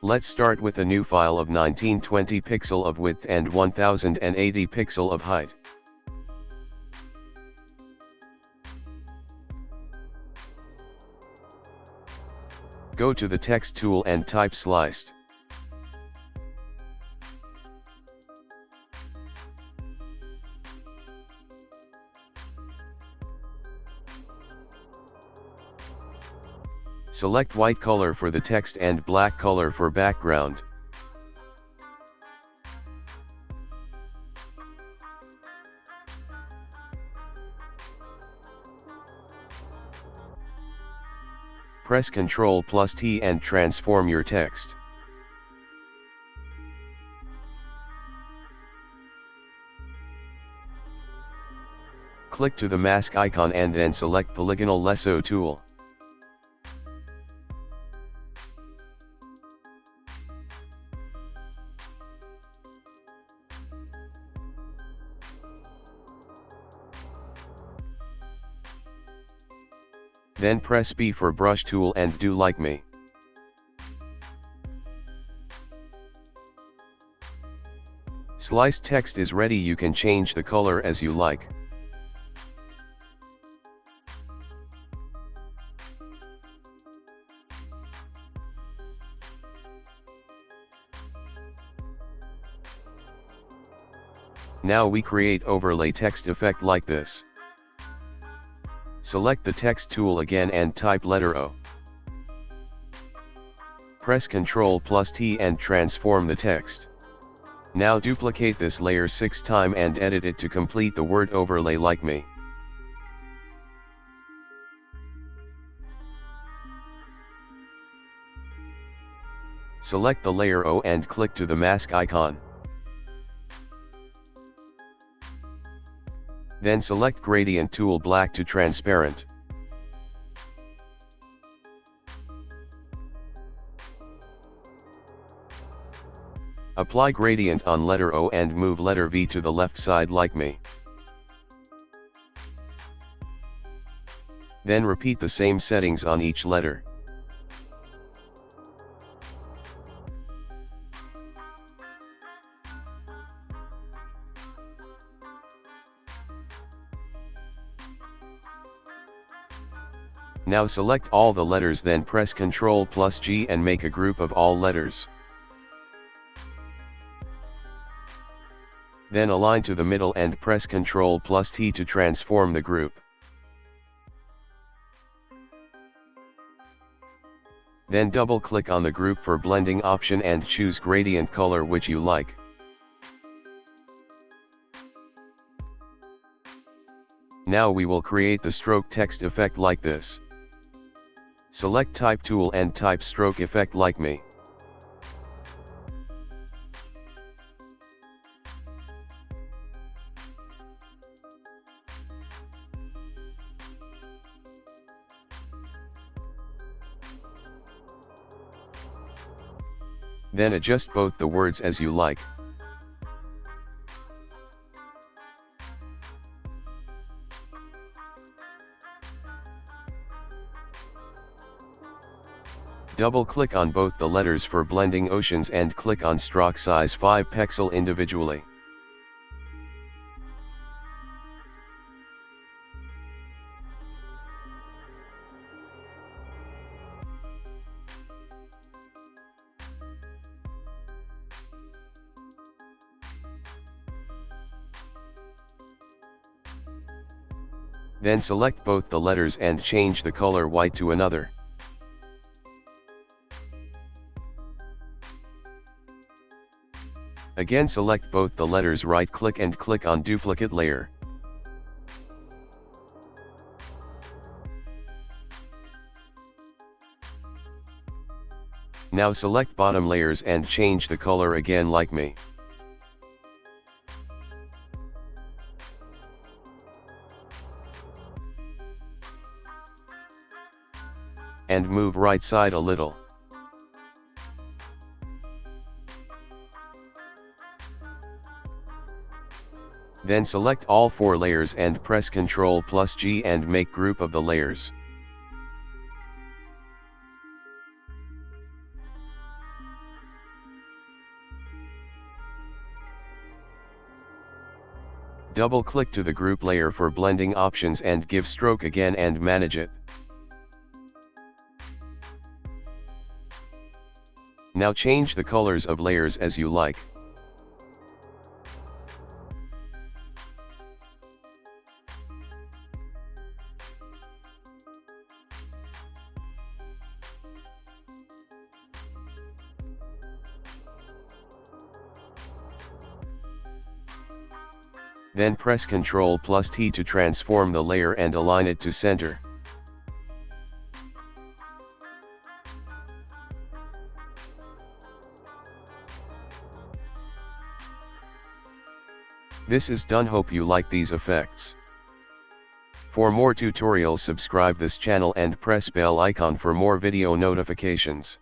Let's start with a new file of 1920 pixel of width and 1080 pixel of height. Go to the text tool and type sliced. Select white color for the text and black color for background. Press Ctrl plus T and transform your text. Click to the mask icon and then select Polygonal Lasso tool. Then press B for brush tool and do like me. Sliced text is ready you can change the color as you like. Now we create overlay text effect like this. Select the text tool again and type letter O. Press Ctrl plus T and transform the text. Now duplicate this layer 6 time and edit it to complete the word overlay like me. Select the layer O and click to the mask icon. Then select Gradient Tool Black to Transparent. Apply gradient on letter O and move letter V to the left side like me. Then repeat the same settings on each letter. Now select all the letters then press Ctrl plus G and make a group of all letters. Then align to the middle and press Ctrl plus T to transform the group. Then double click on the group for blending option and choose gradient color which you like. Now we will create the stroke text effect like this. Select type tool and type stroke effect like me. Then adjust both the words as you like. Double-click on both the letters for blending options and click on stroke size 5 pixel individually. Then select both the letters and change the color white to another. Again select both the letters right click and click on duplicate layer. Now select bottom layers and change the color again like me. And move right side a little. Then select all four layers and press Ctrl plus G and make group of the layers. Double click to the group layer for blending options and give stroke again and manage it. Now change the colors of layers as you like. Then press Ctrl plus T to transform the layer and align it to center. This is done hope you like these effects. For more tutorials subscribe this channel and press bell icon for more video notifications.